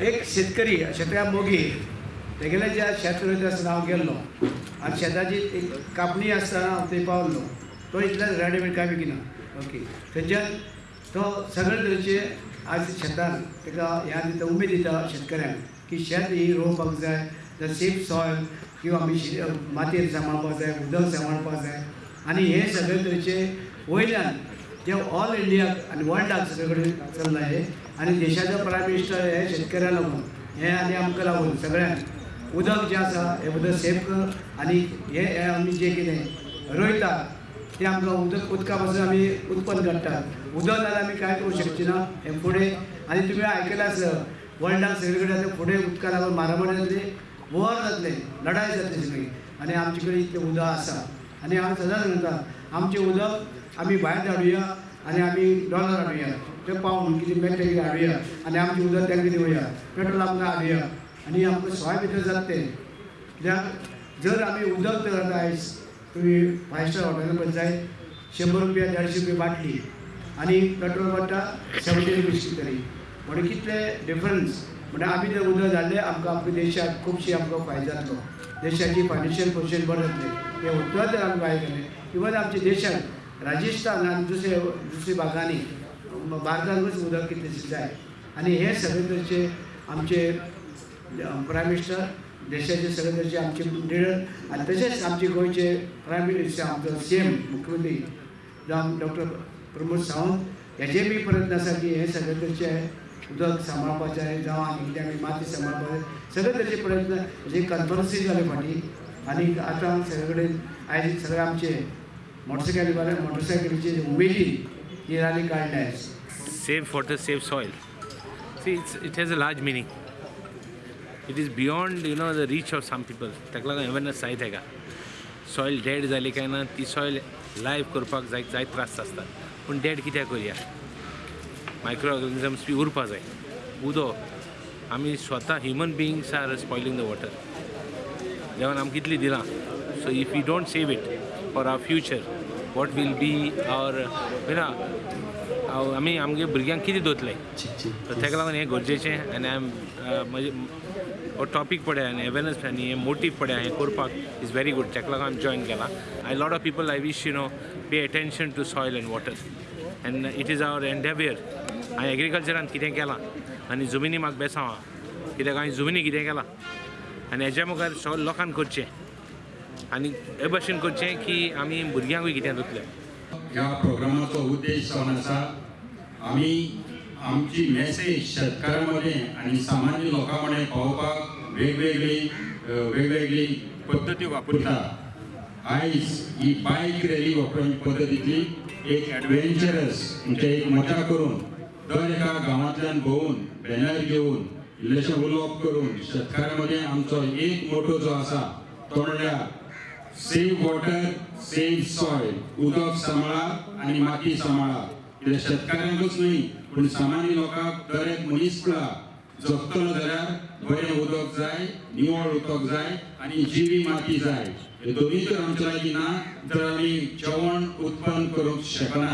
एक शेतकरी शेतकऱ्या मोगी तेगेले ज्या शेत रोयता आसतना हांव गेल्लो आनी शेताची एक कापणी आसतना हांव थंय पावल्लो तो इतल्या रेडीमेड काय विकिना ओके. थंयच्यान तो सगळे तरेचे आज शेतान ताका ह्या दिता उमेद दिता शेतकऱ्यांक की शेत ही रोवपाक जाय द सेफ सॉयल किंवा आमी शि- मातयेर सांबाळपाक जाय उदक सांबाळपाक जाय आनी हे सगळे तरेचे वयल्यान जे ऑल इंडिया आनी वर्ल्ड सगळे कडेन चल्ला हे आनी देशाचो प्रायम मिनिस्टर हे शेतकऱ्या लागून हे आनी आमकां लागून सगळ्यांक उदक जें आसा हें उदक सेफ कर आनी हे हे आमी जें कितें रोयता तें आमकां उदक उदका पासून आमी उत्पन्न काडटात उदक जाल्यार आमी कांय करूं शकची ना? हें फुडें आनी तुमी आयकलां आसा वर्ल्डाक सगळे कडेन आतां फुडें उदका लागून मारामारी जातली वॉर जातले लढाय जातली सगळी. आनी आमचे कडेन इतलें उदक आसा आनी हांव सदांच म्हणटा आमचें उदक आमी भायर धाडुया आनी आमी डॉलर हाडुया ते पावून कितें मेळटा कितें हाडुया आनी आमचें उदक तांकां दिवया पेट्रोल आमकां हाडुया आनी आमकां सोय भितर जाता तें कित्याक जर आमी उदक तर आयज तुमी फायव स्टार हॉटेलांत पळय जाय शंबर रुपया देडशे रुपया बाटली आनी पेट्रोल पडटा सेवन्टी रुपीज तरी म्हणून कितले डिफरन्स म्हणजे आमी जर उदक जाल्ले आमकां आमच्या देशाक खुबशी आमकां फायदो जातलो देशाची फायनान्शियल पोजिशन बरें जातलें हें उदक जर आमी भायर इवन आमच्या देशांत राजस्थान आनी दुसरे दुसऱ्या भागांनी भारतांतूच उदक कितलेशें जाय आनी हे सगळे तरेचे आमचे प्रायम मिनिस्टर देशाचे सगळे तरेचे आमचे लिडर आनी तशेंच आमचे गोंयचे प्रायम मिनिस्टर आमचो सी एम मुख्यमंत्री जावं डॉक्टर प्रमोद सावंत हेचे बी प्रयत्न आसा की हे सगळे तरेचे उदक सांबाळपाचें जावं आनी कितें आमी माती सांबाळपाचें सगळे तरेचे प्रयत्न जे कन्फरन्सी जाले फाटी आनी आतां सगळे कडेन आयज सगळे आमचे मोटरसायकली मोटरसायकलीचे उमेदीन ही रॅली काडल्या आयज Save water, save soil. See, it's, it has a large meaning. It is beyond, you know, the reach of some people. ताका लागून अवेरनस जायत हेका सॉयल डेड जाली काय ना ती सॉयल लायव्ह करपाक जाय जायत त्रास आसतात पूण डेड कित्याक करया मायक्रो ऑर्गनिजम्स बी उरपा जाय उदो आमी स्वता human beings are spoiling the water देवान आमकां कितली दिलां? So if you don't save it for our future what will be our no? आमी आमगे भुरग्यांक कितें दोतले? सो ताका लागून हें गरजेचें आनी आय एम म्हजे हो टॉपीक पळय आनी अवेरनस आनी हें मोटीव पळय हें करपाक इज व्हेरी गूड ताका लागून हांवें जॉयन केलां a lot of people I wish you know pay attention to soil and water and it is our endeavour हांवें एग्रीकल्चरान कितें केलां आनी जमिनी म्हाका बेसांवा कित्याक हांवें जमिनी कितें केलां आनी हेज्या मुखार सगळ्या लोकांक करचें आनी हे भाशेन करचें की आमी भुरग्यांकूय कितें दोतलें ह्या प्रोग्रामाचो उद्देश जावन आसा आमी आमची मॅसेज शेतकारांमध्ये आणि सामान्य लोकांमध्ये पावोवपाक वेगवेगळी वेगवेगळी पद्दती वापरता आईस ही बाईक रॅली वापरची पद्दतीची एक ॲडव्हेंचरस म्हणजे एक मजा करून दर एका गांवांतल्यान भोवून बॅनर घेवन इल्लेशें उलोवप करून शेतकारांमध्ये आमचो एक मोठो जो आसा तो म्हणल्यार सेव वॉटर सेव सॉयल उदक सांबाळा आणि माती सांबाळा कित्याक शेतकाऱ्यांकूच न्हय पूण सामान्य लोकांक दर एक मनीस कळा जगतलो जाल्यार बरें उदक जाय निवळ उदक जाय आनी जिवी माती जाय. हे दोनूय तर आमच्या लागीं ना जर आमी जेवण उत्पन्न करूंक शकना